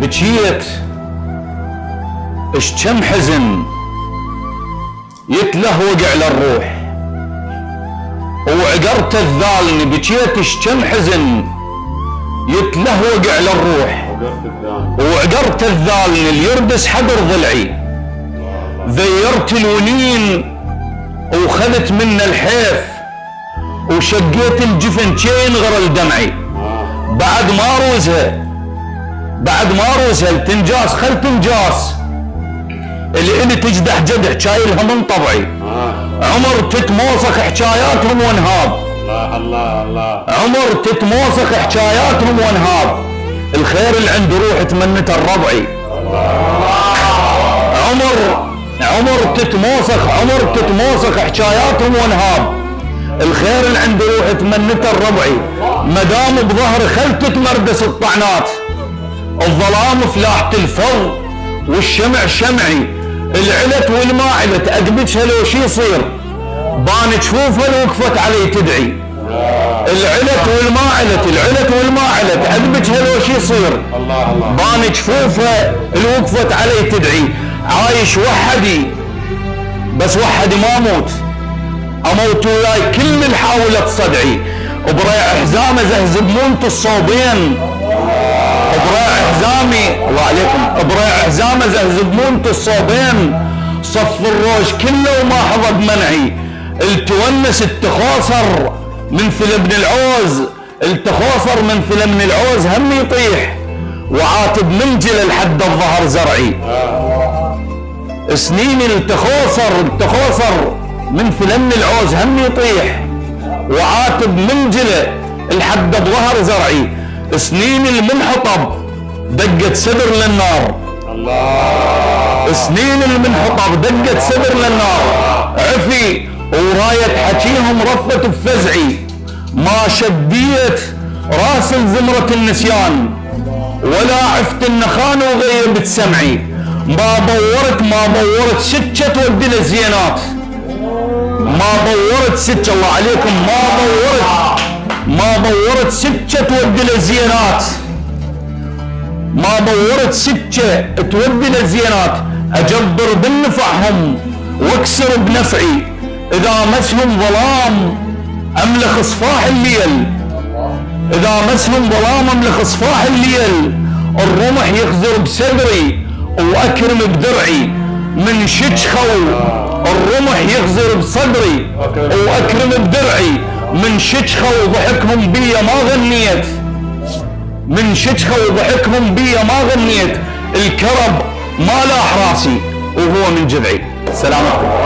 بكيت اش كم حزن؟ يتلهوج على الروح وعقرت الذالني بكيت اش كم حزن؟ يتلهوج على الروح وعقرت الذالني اليردس حضر ضلعي ذيرت الونين وخذت منه الحيف وشقيت الجفن كين غرل دمعي بعد ما روزها بعد ما روزها التنجاس خل تنجاس. اللي اللي تجدح جدح شايلها من طبعي. عمر تتموسخ حكاياتهم وانهاب. الله الله الله. عمر تتموسخ حكاياتهم وانهاب. الخير اللي عند روح تمنته الربعي. عمر عمر تتموسخ عمر تتموسخ حكاياتهم وانهاب. الخير اللي عند روح تمنته الربعي. مدام بظهر خل تتمردس الطعنات الظلام فلاحة الفض والشمع شمعي. العلت والما علت ادبتها لو شي يصير؟ بان جفوفها لو وقفت علي تدعي. العلت والما علت العلت والما علت ادبتها لو شي يصير؟ بان جفوفها اللي وقفت علي تدعي. عايش وحدي بس وحدي ما أموت أموت وياي كل من حاولت صدعي. بريع حزامه زهزب مونت الصوبين بريع حزامي الله عليكم. بريع حزامه زهزب مونت الصوبين صف الروش كله وما حظى بمنعي التونس التخوصر من ابن العوز. التخوصر من ابن العوز هم يطيح. وعاتب منجل لحد الظهر زرعي. سنين التخوصر التخوصر من فلم العوز هم يطيح. وعاتب منجله لحد ظهر زرعي. سنين المنحطب دقت صدر للنار. الله. سنين المنحطب دقت صدر للنار. عفي وراية حكيهم رفت بفزعي ما شديت راس الزمرة النسيان. ولا عفت النخان وغيبت سمعي ما بورت ما بورت سكة تودي الزينات ما بورت سكة الله عليكم ما بورت. ما بورت سكة تودي الزينات ما بورت سكة تودي الزينات أجبر بالنفعهم وأكسر بنفعي. إذا مسهم ظلام املخ صفاح الليل. إذا مسهم ظلام املخ صفاح الليل. الرمح يخزر بصدري وأكرم بدرعي. من شجخو الرمح يخزر بصدري وأكرم بدرعي. من شجخو ضحكهم بيا ما غنيت. من شجخو ضحكهم بيا ما غنيت. الكرب ما لاح راسي وهو من جذعي. سلامتكم.